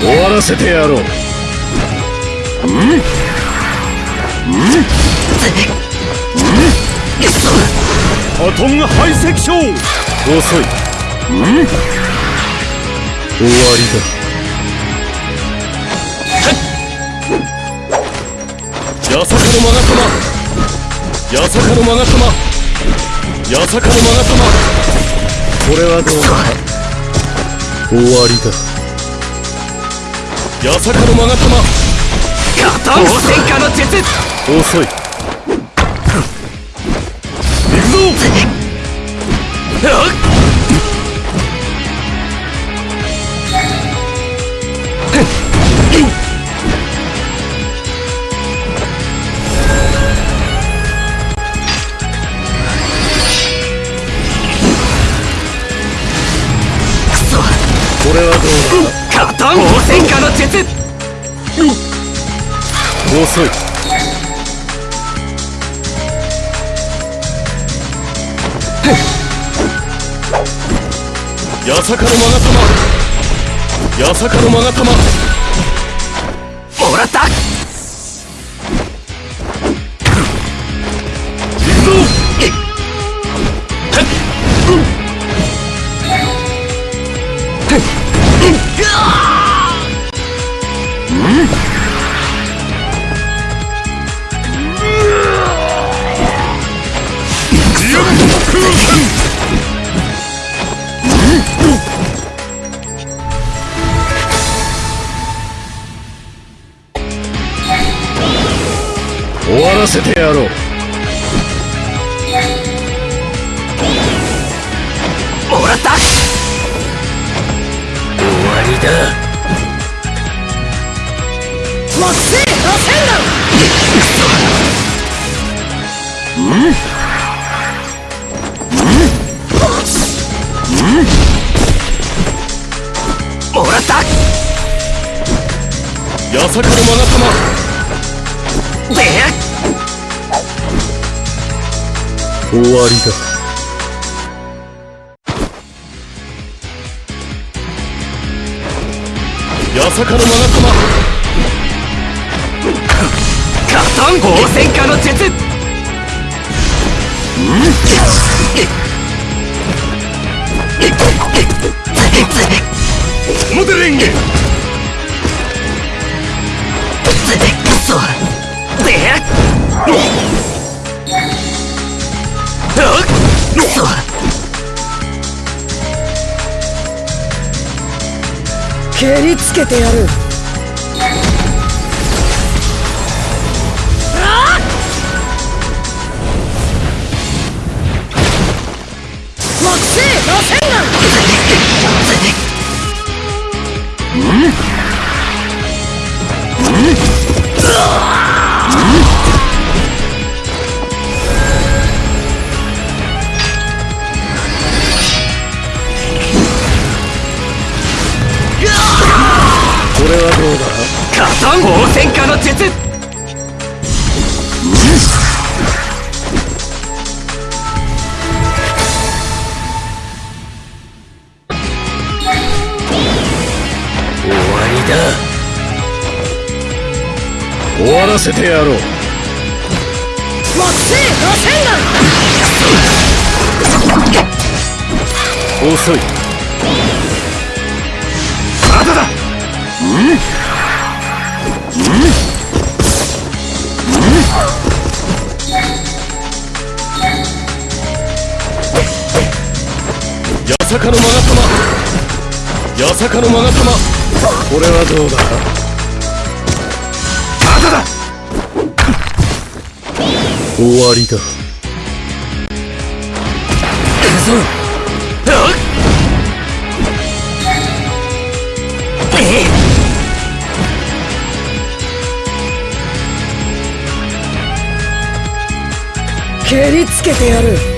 終わらせてやろう。うん？うん？アトンハイセクション遅いうん？終わりだ八坂のマガ様八坂のマガ様八坂のマガ様これはどうだ終わりだ八坂のマガ様ガタン戦火の術。遅い。行くぞうだガタン戦火の術。遅い。八坂のマガ様八坂のマガ様もらったらせてやろう。もらった。終わりだ。惑星螺旋弾もらった。八坂のマガ様で終わりだ。八坂のマガ様ガタン宝戦火の術。モデリングそうでそ蹴りつけてやる。ガタン宝戦火の術。終わりだ。終わらせてやろう。遅い。まだ。だ八やさかのまがさまやさかのまがさまこれはどうだまだだ終わりだくそえっ蹴りつけてやる。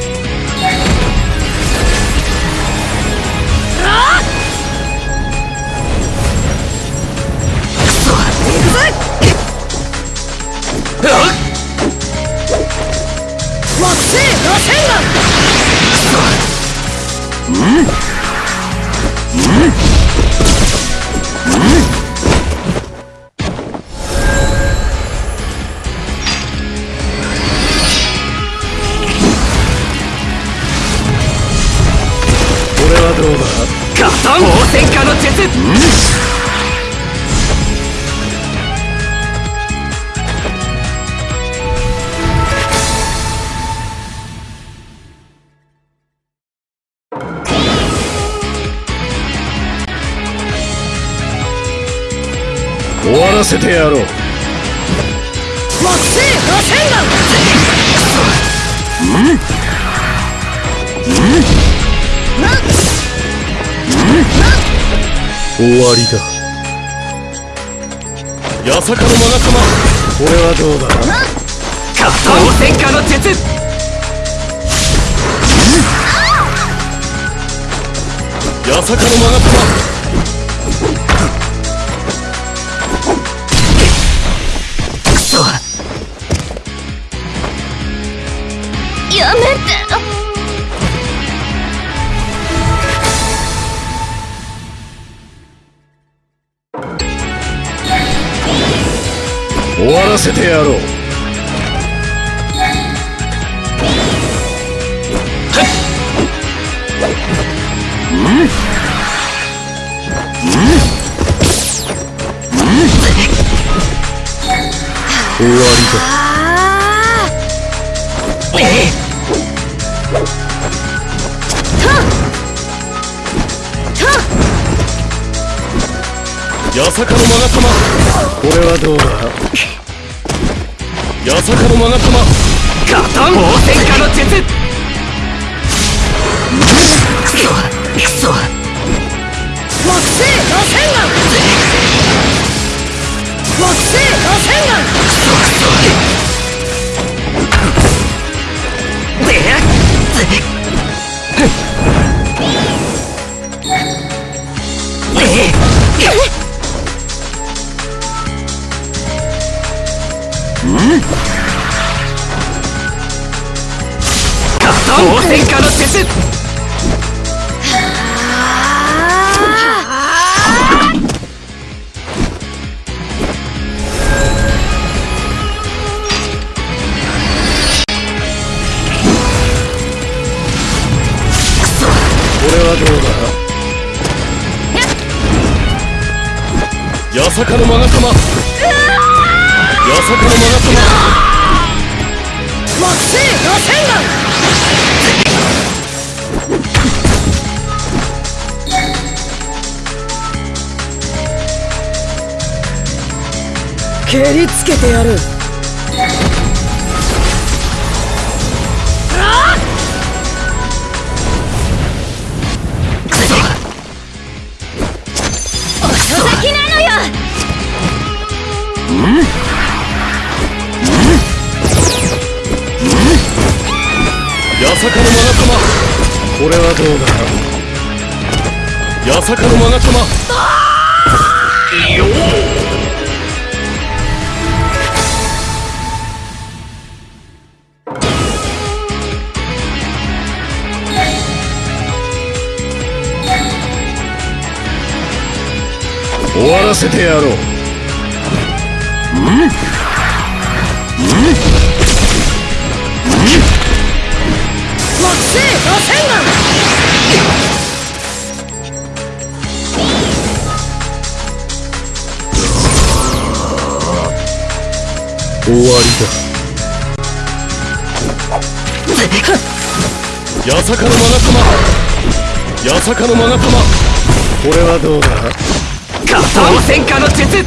終わらせてやろう。木星螺旋弾な終わりだ八坂のマガ様これはどうだガタン応戦下の術八坂のマガ様終わらせてやろう終わり八坂のマガ様だこれはどうだ？八坂のマガ様ガタン応戦下の術。クソクソ木星螺旋弾木星螺旋弾クソクソガタン応戦下の術これはどうだ？八坂のマガ様八坂のマガ様木星螺旋弾蹴りつけてやる。遅咲きなのよ！八坂のマガ様これはどうだ八坂のマガ様終わらせてやろう。木星螺旋弾終わりだ八坂のマガ様八坂のマガ様だこれはどうだガタン応戦火の術。